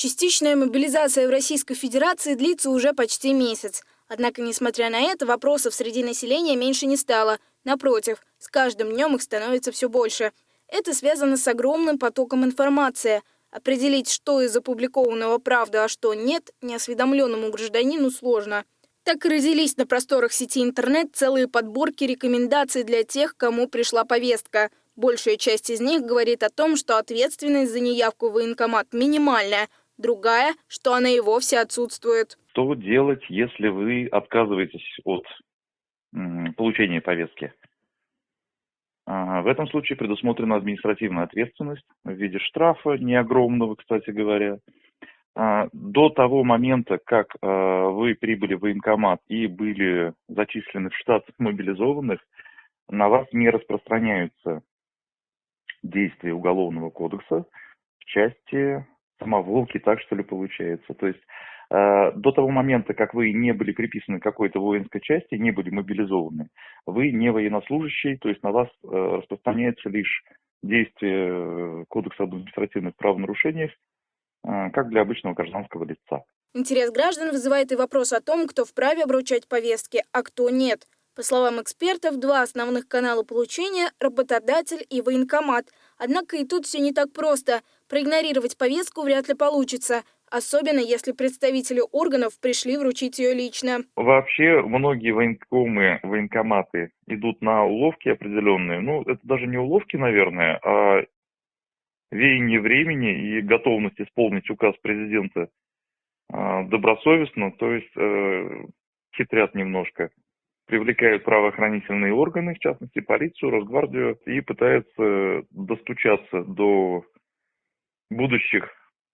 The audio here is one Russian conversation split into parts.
Частичная мобилизация в Российской Федерации длится уже почти месяц. Однако, несмотря на это, вопросов среди населения меньше не стало. Напротив, с каждым днем их становится все больше. Это связано с огромным потоком информации. Определить, что из опубликованного правда, а что нет, неосведомленному гражданину сложно. Так и родились на просторах сети интернет целые подборки рекомендаций для тех, кому пришла повестка. Большая часть из них говорит о том, что ответственность за неявку в военкомат минимальная – другая, что она и вовсе отсутствует. Что делать, если вы отказываетесь от получения повестки? В этом случае предусмотрена административная ответственность в виде штрафа, не огромного, кстати говоря. А, до того момента, как а, вы прибыли в военкомат и были зачислены в штат мобилизованных, на вас не распространяются действия Уголовного кодекса в части самоволки, так что ли получается. То есть э, до того момента, как вы не были приписаны к какой-то воинской части, не были мобилизованы, вы не военнослужащий, то есть на вас э, распространяется лишь действие э, Кодекса об административных правонарушениях, э, как для обычного гражданского лица. Интерес граждан вызывает и вопрос о том, кто вправе обручать повестки, а кто нет. По словам экспертов, два основных канала получения – работодатель и военкомат. Однако и тут все не так просто. Проигнорировать повестку вряд ли получится, особенно если представители органов пришли вручить ее лично. Вообще многие военкомы, военкоматы идут на уловки определенные. Ну, это даже не уловки, наверное, а веяние времени и готовность исполнить указ президента а, добросовестно, то есть э, хитрят немножко привлекают правоохранительные органы, в частности полицию, Росгвардию, и пытаются достучаться до будущих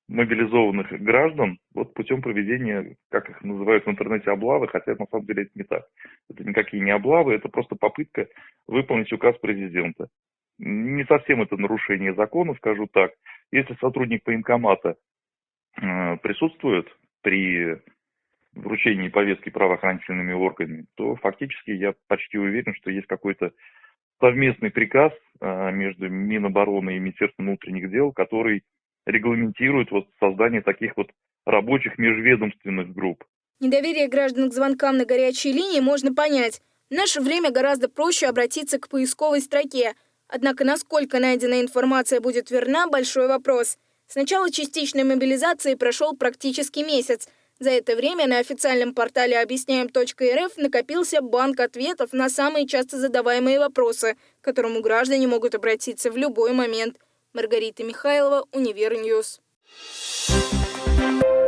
мобилизованных граждан вот путем проведения, как их называют в интернете, облавы, хотя на самом деле это не так. Это никакие не облавы, это просто попытка выполнить указ президента. Не совсем это нарушение закона, скажу так. Если сотрудник военкомата э, присутствует при вручении повестки правоохранительными органами, то фактически я почти уверен, что есть какой-то совместный приказ э, между Минобороны и Министерством внутренних дел, который регламентирует вот создание таких вот рабочих межведомственных групп. Недоверие граждан к звонкам на горячей линии можно понять. В наше время гораздо проще обратиться к поисковой строке. Однако насколько найденная информация будет верна – большой вопрос. С начала частичной мобилизации прошел практически месяц. За это время на официальном портале объясняем.рф накопился банк ответов на самые часто задаваемые вопросы, к которому граждане могут обратиться в любой момент. Маргарита Михайлова, Универньюз. Thank you